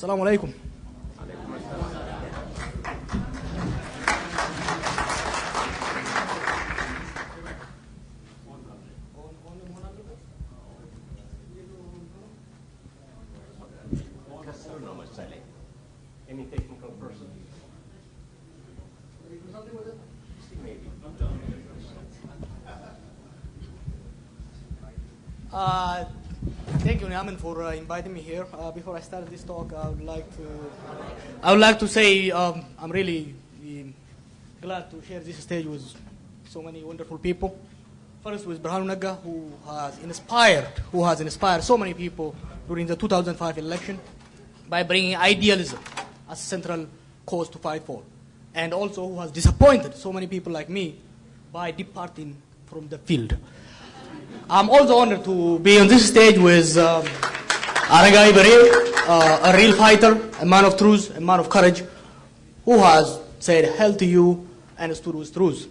السلام عليكم. Nyaman, for uh, inviting me here. Uh, before I start this talk, I would like to I would like to say um, I'm really um, glad to share this stage with so many wonderful people. First, with Berhanu Nega, who has inspired, who has inspired so many people during the 2005 election by bringing idealism as a central cause to fight for, and also who has disappointed so many people like me by departing from the field. I'm also honored to be on this stage with um, Aragai Baril, uh, a real fighter, a man of truth, a man of courage, who has said hell to you and stood with truth.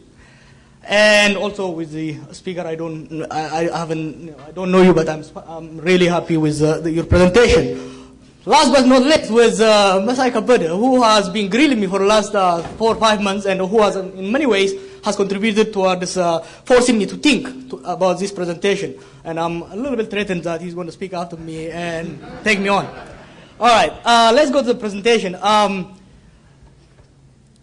And also with the speaker, I don't, I, I haven't, you know, I don't know you, but I'm, I'm really happy with uh, the, your presentation. Last but not least, with uh, Masai who has been grilling me for the last uh, four or five months, and who has, in many ways, has contributed towards uh, forcing me to think to, about this presentation. And I'm a little bit threatened that he's going to speak after me and take me on. All right, uh, let's go to the presentation. Um,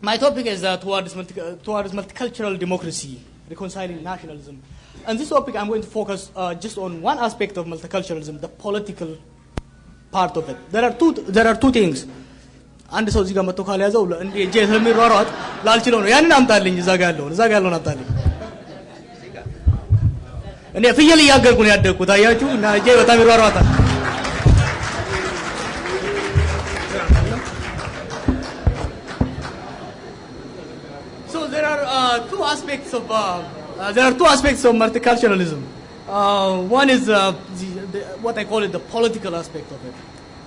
my topic is uh, towards, multi- towards multicultural democracy, reconciling nationalism. And this topic, I'm going to focus uh, just on one aspect of multiculturalism, the political part of it. There are two, there are two things. አንድ ሰው እዚህ ጋር መጥቶ ካልያዘው እንደ እጄ ስለሚሯሯጥ ላልችለው ነው። ያንን አምጣልኝ፣ እዛ ጋር ያለውን እዛ ጋር ያለውን አምጣልኝ። እኔ ፍየል እያገርኩ ነው ያደግኩት፣ አያችሁ፣ እና እጄ በጣም ይሯሯጣል። So there are uh, two aspects of uh, uh, there are two aspects of multiculturalism. Uh, one is uh, the, the, what I call it the political aspect of it,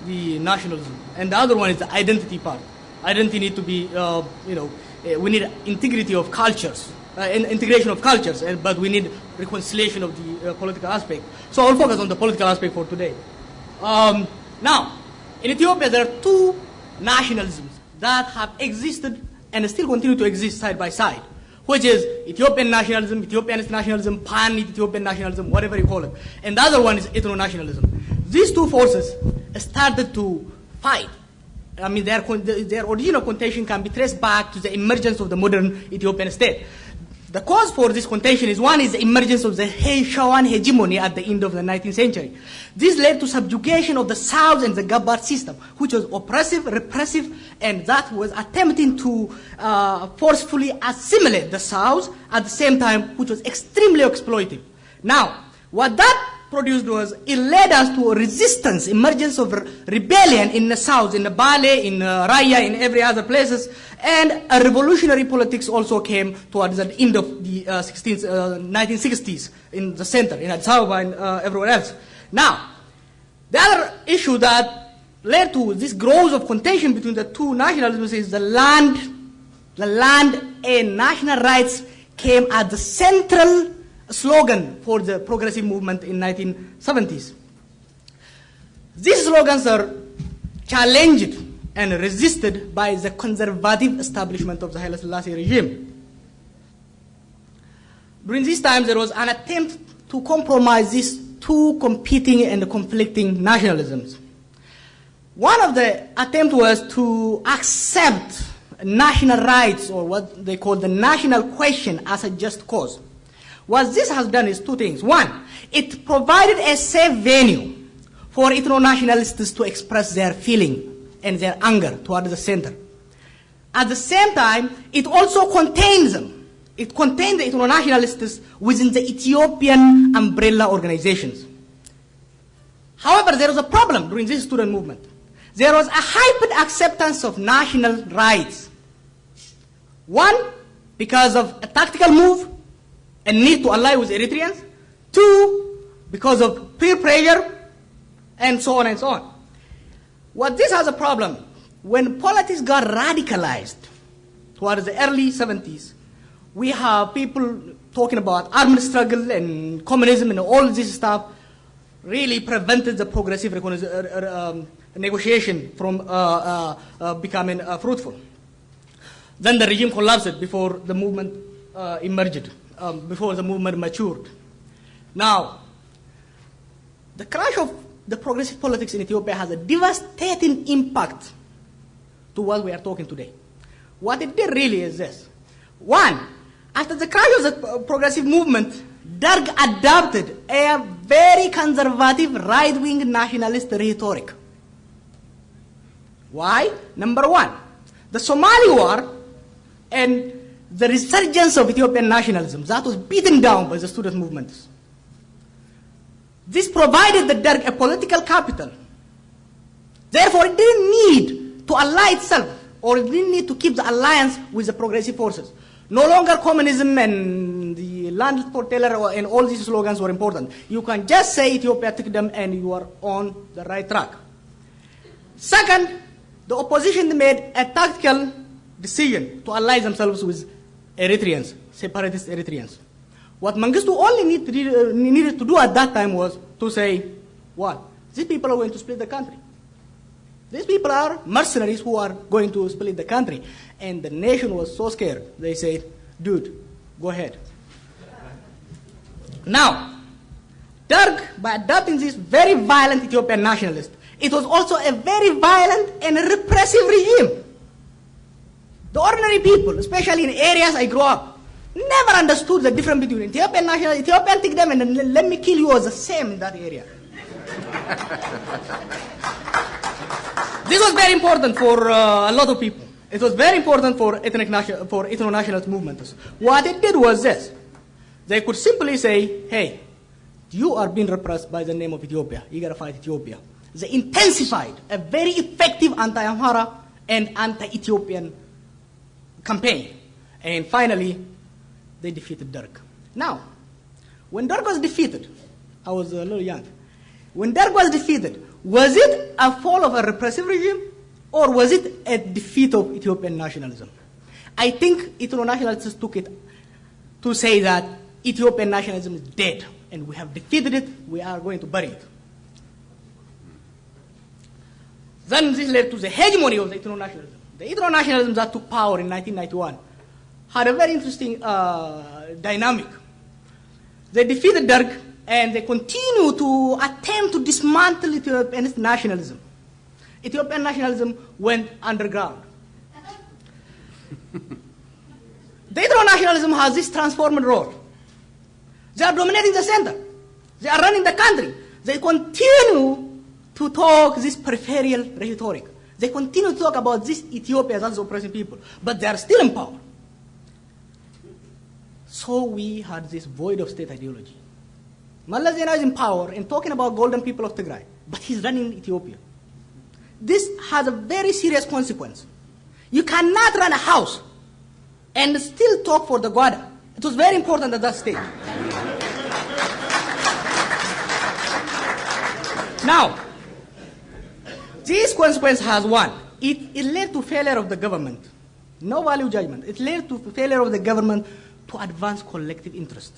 the nationalism, and the other one is the identity part. Identity need to be, uh, you know, uh, we need integrity of cultures, uh, in- integration of cultures, and, but we need reconciliation of the uh, political aspect. So I'll focus on the political aspect for today. Um, now, in Ethiopia, there are two nationalisms that have existed and still continue to exist side by side, which is Ethiopian nationalism, Ethiopianist nationalism, pan-Ethiopian nationalism, whatever you call it. And the other one is ethno-nationalism. These two forces started to fight. I mean, their, their original contention can be traced back to the emergence of the modern Ethiopian state. The cause for this contention is one is the emergence of the He- Shawan hegemony at the end of the 19th century. This led to subjugation of the South and the Gabar system, which was oppressive, repressive, and that was attempting to uh, forcefully assimilate the South at the same time, which was extremely exploitive. Now, what that produced was it led us to a resistance, emergence of rebellion in the south, in the Bale, in uh, Raya, in every other places, and a revolutionary politics also came towards the end of the uh, 16th, uh, 1960s in the center, in Addis Ababa and uh, everywhere else. Now, the other issue that led to this growth of contention between the two nationalisms is the land, the land and national rights came at the central slogan for the progressive movement in 1970s. These slogans are challenged and resisted by the conservative establishment of the Haile Selassie regime. During this time, there was an attempt to compromise these two competing and conflicting nationalisms. One of the attempts was to accept national rights or what they call the national question as a just cause. What this has done is two things. One, it provided a safe venue for ethno-nationalists to express their feeling and their anger toward the center. At the same time, it also contains them. It contained the ethno-nationalists within the Ethiopian umbrella organizations. However, there was a problem during this student movement. There was a hyper acceptance of national rights. One, because of a tactical move and need to ally with Eritreans. Two, because of peer pressure and so on and so on. What this has a problem, when politics got radicalized towards the early 70s, we have people talking about armed struggle and communism and all this stuff really prevented the progressive uh, uh, um, negotiation from uh, uh, uh, becoming uh, fruitful. Then the regime collapsed before the movement uh, emerged, um, before the movement matured. Now, the crash of the progressive politics in Ethiopia has a devastating impact to what we are talking today. What it did really is this. One, after the crash of the uh, progressive movement, Derg adopted a very conservative right-wing nationalist rhetoric. Why? Number one, the Somali war and the resurgence of Ethiopian nationalism that was beaten down by the student movements. This provided the Derg a political capital. Therefore, it didn't need to ally itself or it didn't need to keep the alliance with the progressive forces. No longer communism and the land for teller and all these slogans were important. You can just say Ethiopia took them and you are on the right track. Second, the opposition made a tactical decision to ally themselves with Eritreans, separatist Eritreans. What Mengistu only need uh, needed to do at that time was to say, what? These people are going to split the country. These people are mercenaries who are going to split the country. And the nation was so scared. They said, dude, go ahead. Now, Derg, by adopting this very violent Ethiopian nationalist, it was also a very violent and repressive regime. The ordinary people, especially in areas I grew up, never understood the difference between Ethiopian national, Ethiopian take them and let me kill you was the same in that area. this was very important for uh, a lot of people. It was very important for ethnic national, for ethno-nationalist movements. What it did was this. They could simply say, hey, you are being repressed by the name of Ethiopia. You gotta fight Ethiopia. They intensified a very effective anti-Amhara and anti-Ethiopian campaign. And finally, they defeated Derg. Now, when Derg was defeated, I was a little young. When Derg was defeated, was it a fall of a repressive regime or was it a defeat of Ethiopian nationalism? I think Ethiopian nationalists took it to say that Ethiopian nationalism is dead and we have defeated it, we are going to bury it. Then this led to the hegemony of the Ethno nationalism. The Ethno nationalism that took power in 1991 had a very interesting uh, dynamic. They defeated Derg and they continue to attempt to dismantle Ethiopian nationalism. Ethiopian nationalism went underground. the Ethno nationalism has this transformed role. They are dominating the center. They are running the country. They continue to talk this peripheral rhetoric. They continue to talk about this Ethiopia as oppressing people, but they are still in power. So we had this void of state ideology. Zenawi is in power and talking about golden people of Tigray, but he's running Ethiopia. This has a very serious consequence. You cannot run a house and still talk for the Gwada. It was very important at that stage. now, this consequence has one. It, it led to failure of the government. No value judgment. It led to failure of the government to advance collective interest.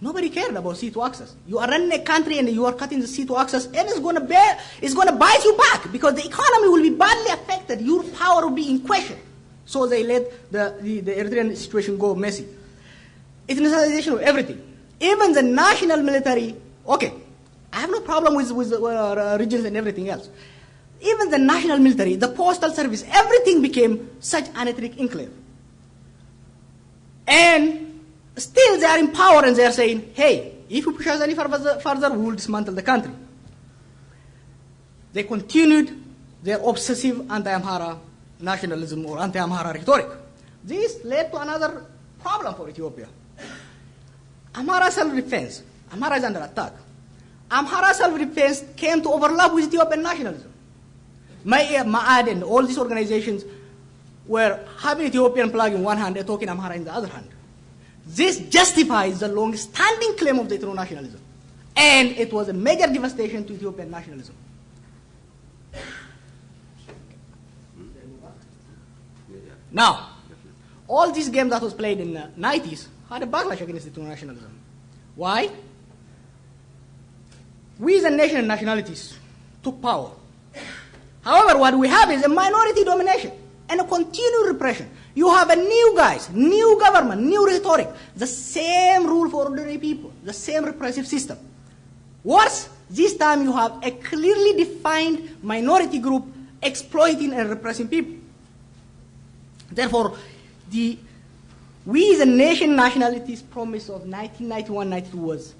Nobody cared about C2 access. You are running a country and you are cutting the C2 access and it's going to bear, it's going to bite you back because the economy will be badly affected. Your power will be in question. So they let the, the, the Eritrean situation go messy. Ethnicization of everything. Even the national military, okay, no problem with, with uh, regions and everything else. Even the national military, the postal service, everything became such an ethnic enclave. And still they are in power and they are saying, hey, if you push us any further, further we will dismantle the country. They continued their obsessive anti-Amhara nationalism or anti-Amhara rhetoric. This led to another problem for Ethiopia. Amhara self-defense. Amhara is under attack. Amhara self-defense came to overlap with Ethiopian nationalism. Ma'ad eh, and all these organizations were having Ethiopian flag in one hand and talking Amhara in the other hand. This justifies the long-standing claim of the Ethno nationalism. And it was a major devastation to Ethiopian nationalism. Now, all these games that was played in the 90s had a backlash against Ethno nationalism. Why? We as a nation and nationalities took power However, what we have is a minority domination and a continued repression. You have a new guys, new government, new rhetoric, the same rule for ordinary people, the same repressive system. Worse, this time you have a clearly defined minority group exploiting and repressing people. Therefore, the we the nation nationalities promise of 1991-92 was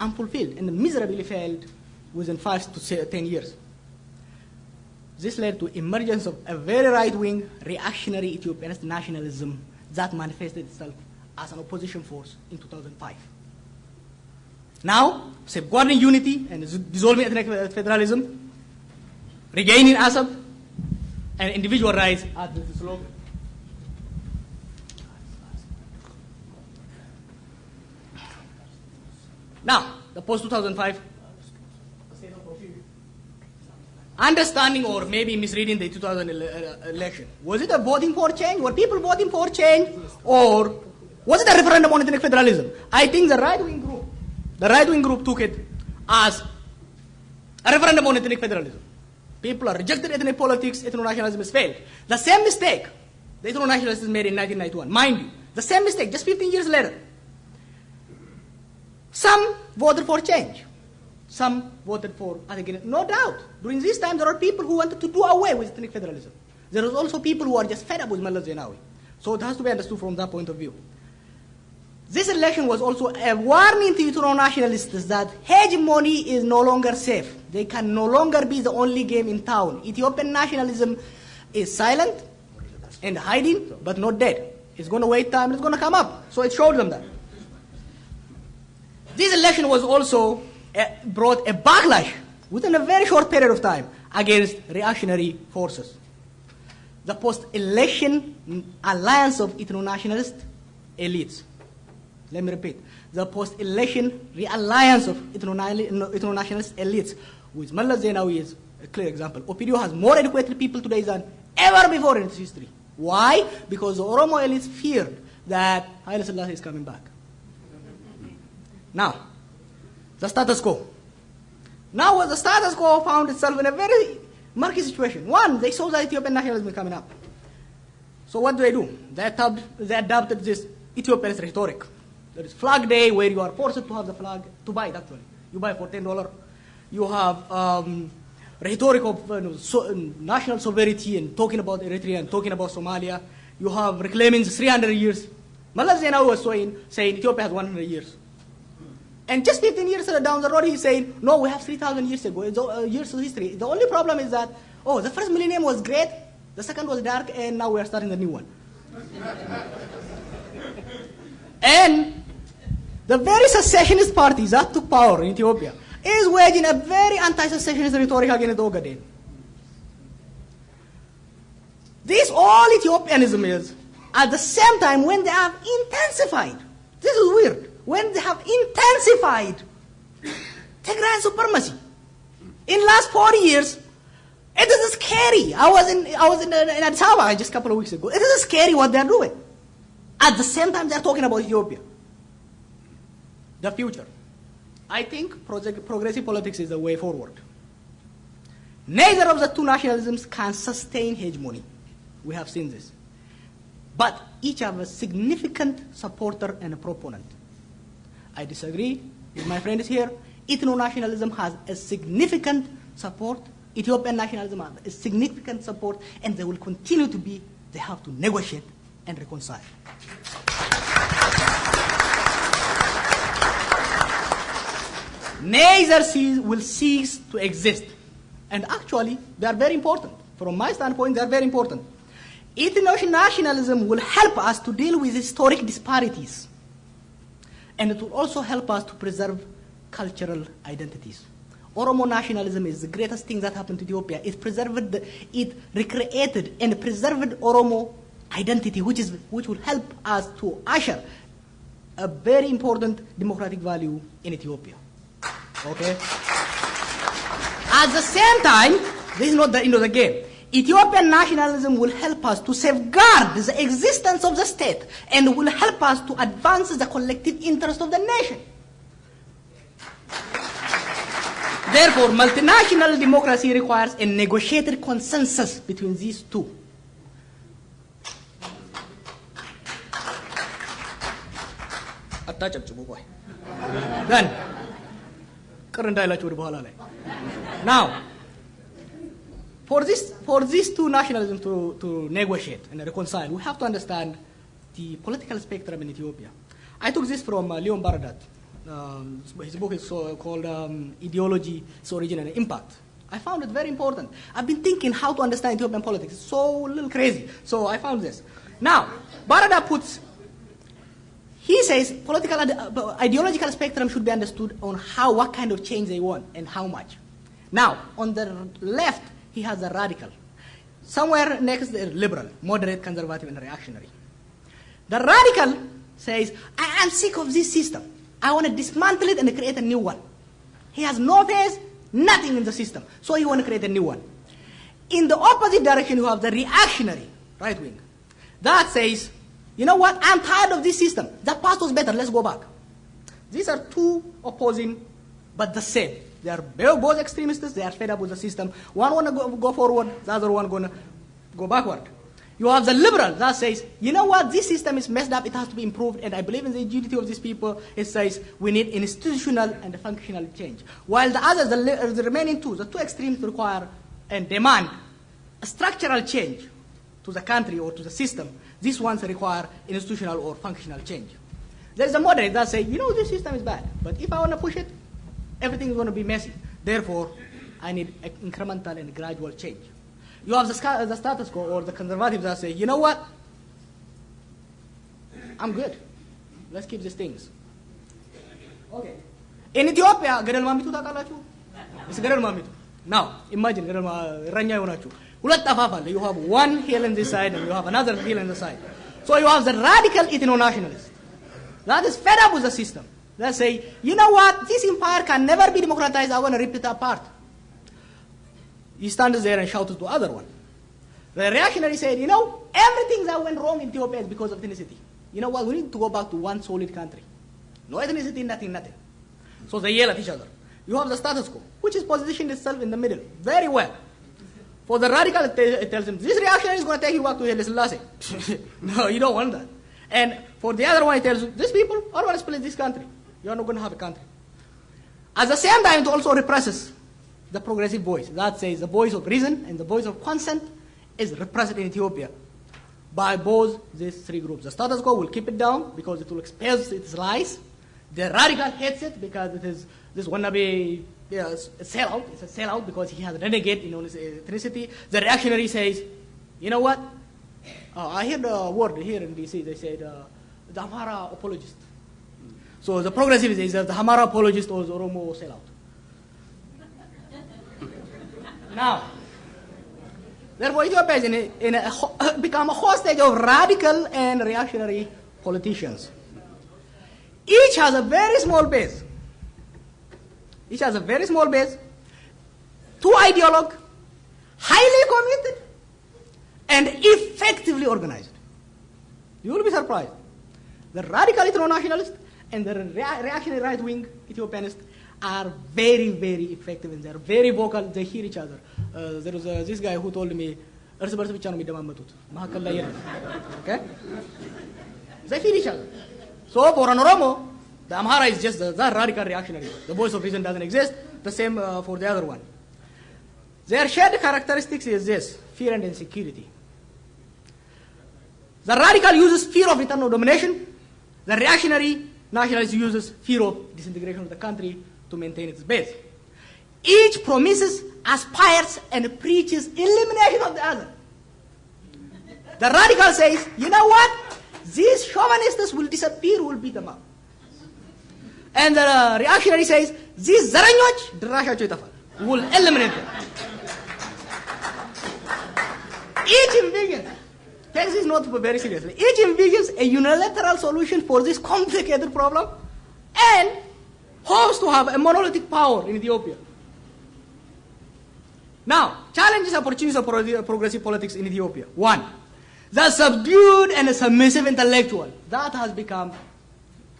unfulfilled and miserably failed within five to ten years. This led to emergence of a very right-wing reactionary Ethiopian nationalism that manifested itself as an opposition force in 2005. Now, safeguarding unity and dissolving ethnic federalism, regaining Assab, and individual rights are the slogan. The post-2005 understanding or maybe misreading the 2000 election. Was it a voting for change? Were people voting for change? Or was it a referendum on ethnic federalism? I think the right-wing group, the right-wing group took it as a referendum on ethnic federalism. People are rejected ethnic politics, ethno-nationalism has failed. The same mistake the ethno-nationalists made in 1991. Mind you, the same mistake just 15 years later. Some voted for change. Some voted for. No doubt. During this time, there are people who wanted to do away with ethnic federalism. There are also people who are just fed up with Meles Zenawi. So it has to be understood from that point of view. This election was also a warning to ethno nationalists that hegemony is no longer safe. They can no longer be the only game in town. Ethiopian nationalism is silent and hiding, but not dead. It's going to wait time, it's going to come up. So it showed them that. This election was also uh, brought a backlash within a very short period of time against reactionary forces. The post-election alliance of ethno-nationalist elites. Let me repeat. The post-election realliance of ethno-nationalist elites with Meles Zenawi is a clear example. OPDO has more educated people today than ever before in its history. Why? Because the Oromo elites feared that Haile Selassie is coming back. Now, the status quo. Now the status quo found itself in a very murky situation. One, they saw that Ethiopian nationalism is coming up. So what do they do? They, adopted, they adopted this Ethiopian rhetoric. There is flag day where you are forced to have the flag, to buy it actually. You buy for $10. You have um, rhetoric of uh, so, uh, national sovereignty and talking about Eritrea and talking about Somalia. You have reclaiming 300 years. Meles Zenawi was saying, saying Ethiopia has 100 years. And just 15 years down the road, he's saying, no, we have 3,000 years ago, uh, years of history. The only problem is that, oh, the first millennium was great, the second was dark, and now we are starting the new one. and the very secessionist parties that took power in Ethiopia is waging a very anti-secessionist rhetoric against Ogaden. This all Ethiopianism is, at the same time, when they have intensified. This is weird when they have intensified Tigrayan supremacy. In last 40 years, it is scary. I was in, I was in, uh, in Addis Ababa just a couple of weeks ago. It is scary what they're doing. At the same time, they're talking about Ethiopia. The future. I think progressive politics is the way forward. Neither of the two nationalisms can sustain hegemony. We have seen this. But each have a significant supporter and a proponent. I disagree with my friends here. Ethno-nationalism has a significant support. Ethiopian nationalism has a significant support, and they will continue to be. They have to negotiate and reconcile. Neither will cease to exist. And actually, they are very important. From my standpoint, they are very important. Ethno-nationalism will help us to deal with historic disparities and it will also help us to preserve cultural identities. Oromo nationalism is the greatest thing that happened to Ethiopia. It preserved, the, it recreated and preserved Oromo identity, which, is, which will help us to usher a very important democratic value in Ethiopia. Okay? At the same time, this is not the end of the game. Ethiopian nationalism will help us to safeguard the existence of the state and will help us to advance the collective interest of the nation. Therefore, multinational democracy requires a negotiated consensus between these two. then, Current Now, for this for these two nationalism to, to negotiate and reconcile we have to understand the political spectrum in Ethiopia I took this from uh, Leon Baradat um, his book is so called um, Ideology, its Origin and Impact. I found it very important. I've been thinking how to understand Ethiopian politics. It's so little crazy. So I found this. Now, Barada puts, he says political uh, ideological spectrum should be understood on how, what kind of change they want and how much. Now, on the left, he has a radical. Somewhere next, the liberal, moderate, conservative, and reactionary. The radical says, I am sick of this system. I want to dismantle it and create a new one. He has no face, nothing in the system. So he want to create a new one. In the opposite direction, you have the reactionary, right wing. That says, you know what, I'm tired of this system. The past was better, let's go back. These are two opposing, but the same. They are both extremists, they are fed up with the system. One want to go, go forward, the other one going to go backward. You have the liberal that says, you know what, this system is messed up, it has to be improved, and I believe in the unity of these people. It says we need institutional and functional change. While the others, the, uh, the remaining two, the two extremes require and demand a structural change to the country or to the system. These ones require institutional or functional change. There's a moderate that say, you know, this system is bad, but if I want to push it, everything is going to be messy. Therefore, I need incremental and gradual change. You have the, the status quo or the conservatives that say, you know what? I'm good. Let's keep these things. Okay. In Ethiopia, ገደል ማሚቱ ታውቃላችሁ? እስ ገደል ማሚቱ now imagine ገደል እረኛ የሆናችሁ ሁለት አፋፍ አለ you have one hill on this side and you have another hill on the side so you have the radical ethno-nationalist that is fed up with the system that say you know what this empire can never be democratized I want to rip it apart he stands there and shouts to the other one. The reactionary said, you know, everything that went wrong in Ethiopia is because of ethnicity. You know what, we need to go back to one solid country. No ethnicity, nothing, nothing. So they yell at each other. You have the status quo, which is positioned itself in the middle, very well. For the radical, it, tells him, this reactionary is going to take you back to Haile Selassie. no, you don't want that. And for the other one, it tells you, these people are going to split this country. You are not going to have a country. At the same time, it also represses the progressive voice. That says the voice of reason and the voice of consent is repressed in Ethiopia by both these three groups. The status quo will keep it down because it will expose its lies. The radical hates it because it is this wannabe yeah, a sellout. It's a sellout because he has renegade in his ethnicity. The reactionary says, you know what? Uh, I heard a word here in DC. They said uh, the Amhara apologist. So the progressive is that the Amhara apologist was Oromo sellout. Now, therefore, Ethiopia is in a, in a, become a hostage of radical and reactionary politicians. Each has a very small base. Each has a very small base, two ideologue, highly committed, and effectively organized. You will be surprised. The radical ethno-nationalist and the rea- reactionary right-wing Ethiopianist are very, very effective and they're very vocal. They hear each other. Uh, there was uh, this guy who told me, እርስ በርስ ብቻ ነው የሚደማመጡት መካከል ላይ የለም okay they feed each other so for an oromo the amhara is just the, that radical reactionary the voice of reason doesn't exist the same uh, for the other one their shared characteristics is this fear and insecurity the radical uses fear of internal domination the reactionary nationalist uses fear of disintegration of the country to maintain its base. Each promises, aspires, and preaches elimination of the other. The radical says, you know what? These chauvinists will disappear, we'll beat them up. And the uh, reactionary says, these Zaranyoj, Drasha Chuitafal, will eliminate them. Each takes not very seriously, each envisions a unilateral solution for this complicated problem and hopes to have a monolithic power in Ethiopia. Now, challenges and opportunities of progressive politics in Ethiopia. One, the subdued and submissive intellectual. That has become,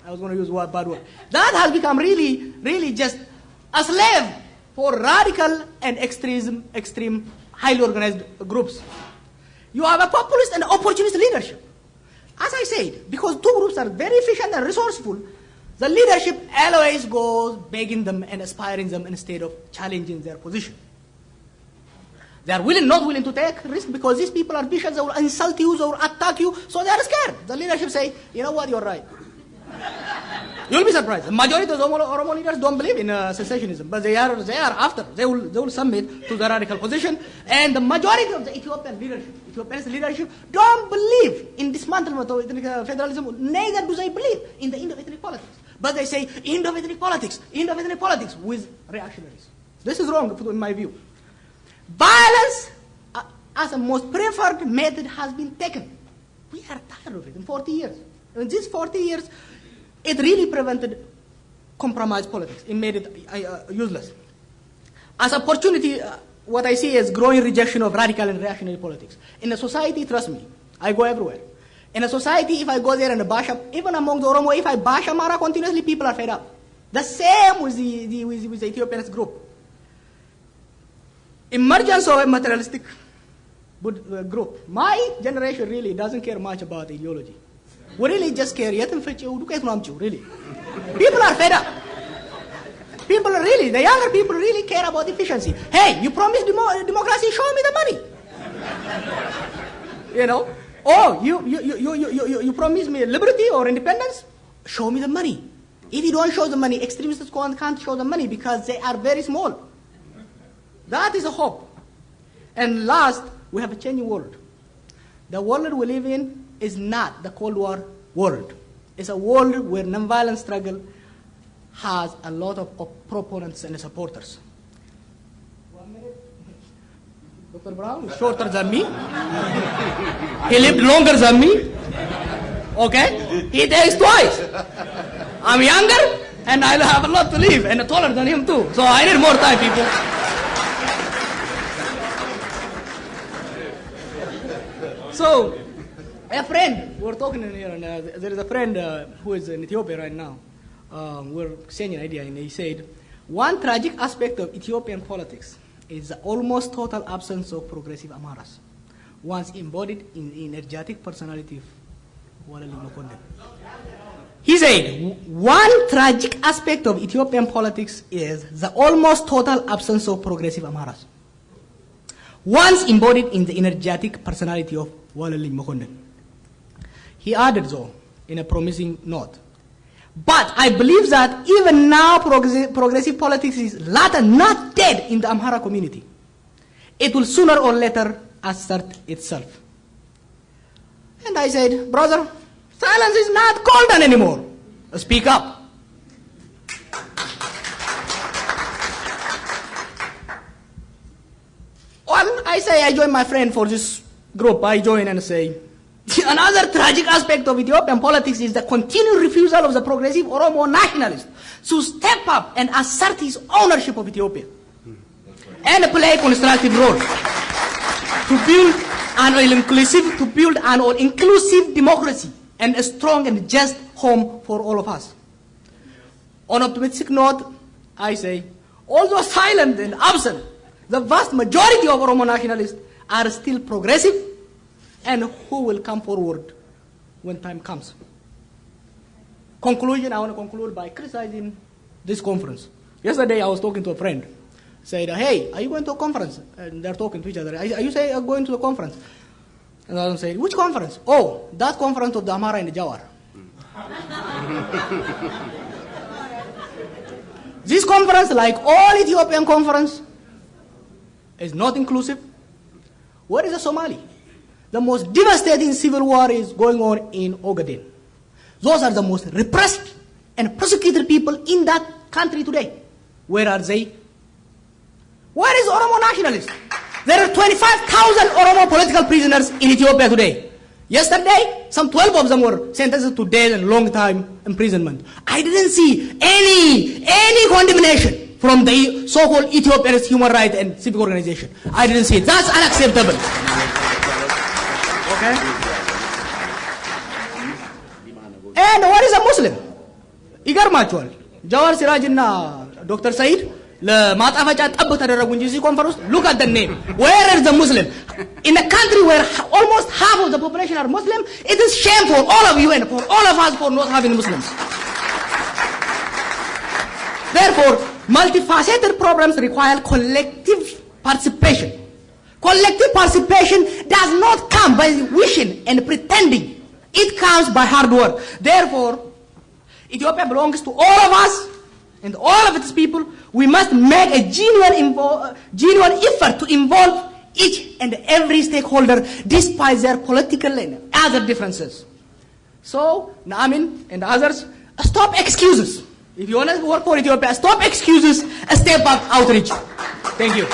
I was going to use a bad word, that has become really, really just a slave for radical and extremism, extreme, highly organized groups. You have a populist and opportunist leadership. As I said, because two groups are very efficient and resourceful, the leadership always goes begging them and aspiring them instead of challenging their position. They are willing, not willing to take risk because these people are vicious, they will insult you, they will attack you, so they are scared. The leadership say, you know what, you're right. You'll be surprised. The majority of the Oromo, leaders don't believe in uh, secessionism, but they are, they are after. They will, they will submit to the radical position. And the majority of the Ethiopian leadership, Ethiopia's leadership, don't believe in dismantlement of ethnic uh, federalism. Neither do they believe in the end of ethnic politics. But they say end of ethnic politics, end of ethnic politics with reactionaries. This is wrong, in my view. Violence uh, as a most preferred method has been taken. We are tired of it in 40 years. In these 40 years, it really prevented compromise politics. It made it uh, useless. As opportunity, uh, what I see is growing rejection of radical and reactionary politics. In a society, trust me, I go everywhere. In a society, if I go there and bash up, even among the Oromo, if I bash Amara continuously, people are fed up. The same with the, the, with, with the Ethiopian group. Emergence of a materialistic group. My generation really doesn't care much about ideology. Really just care. Really. People are fed up. People really, the younger people really care about efficiency. Hey, you promised demo- democracy, show me the money. you know? Oh, you, you, you, you, you, you promise me liberty or independence? Show me the money. If you don't show the money, extremists can't show the money because they are very small. That is a hope. And last, we have a changing world. The world we live in is not the Cold War world. It's a world where nonviolent struggle has a lot of proponents and supporters. One minute. Dr. Brown is shorter than me. he lived longer than me. Okay? He takes twice. I'm younger and I have a lot to live and taller than him too. So I need more time, people. So, a friend, we're talking in here, and uh, there is a friend uh, who is in Ethiopia right now. Um, we're saying an idea, and he said, one tragic aspect of Ethiopian politics is the almost total absence of progressive Amaras, once embodied in the energetic personality of Wallelign. He said, one tragic aspect of Ethiopian politics is the almost total absence of progressive Amaras, once embodied in the energetic personality of Wallelign Mekonnen. He added, though, in a promising note, but I believe that even now progressive, politics is later not dead in the Amhara community. It will sooner or later assert itself. And I said, brother, silence is not golden anymore. Speak up. Well, I say I join my friend for this group. I join and say, Another tragic aspect of Ethiopian politics is the continued refusal of the progressive Oromo nationalist to step up and assert his ownership of Ethiopia hmm. and play a constructive role to build an inclusive to build an inclusive democracy and a strong and just home for all of us. On optimistic note, I say, although silent and absent, the vast majority of Oromo nationalists are still progressive and who will come forward when time comes. Conclusion, I want to conclude by criticizing this conference. Yesterday I was talking to a friend, said, hey, are you going to a conference? And they're talking to each other. Are you say are going to a conference? And I said, which conference? Oh, that conference of the Amara and the Jawar. this conference, like all Ethiopian conference, is not inclusive. Where is the Somali? The most devastating civil war is going on in Ogaden. Those are the most repressed and persecuted people in that country today. Where are they? Where is Oromo nationalists? There are 25,000 Oromo political prisoners in Ethiopia today. Yesterday, some 12 of them were sentenced to death and long time imprisonment. I didn't see any, any condemnation from the so-called Ethiopian human rights and civic organization. I didn't see it. That's unacceptable. Okay? And what is a Muslim? ይገርማቸዋል። ጃዋር ሲራጅ እና ዶክተር ሰይድ ለማጣፈጫ ጠብ ተደረጉ እንጂ እዚህ ኮንፈረንስ ሉክ አት ደ ኔም ዌር ኢዝ ዘ ሙስሊም in a country where almost half of the population are Muslim, it is shame for all of you and for all of us for not having Muslims. Therefore, multifaceted problems require collective participation. Collective participation does not come by wishing and pretending. It comes by hard work. Therefore, Ethiopia belongs to all of us and all of its people. We must make a genuine, uh, genuine effort to involve each and every stakeholder despite their political and other differences. So, Naamin and others, stop excuses. If you want to work for Ethiopia, stop excuses, step up outreach. Thank you.